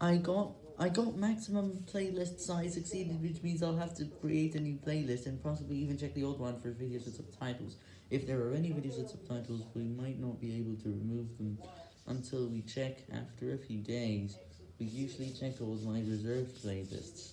I got I got maximum playlist size exceeded, which means I'll have to create a new playlist and possibly even check the old one for videos with subtitles. If there are any videos with subtitles, we might not be able to remove them until we check after a few days. We usually check all my reserved playlists.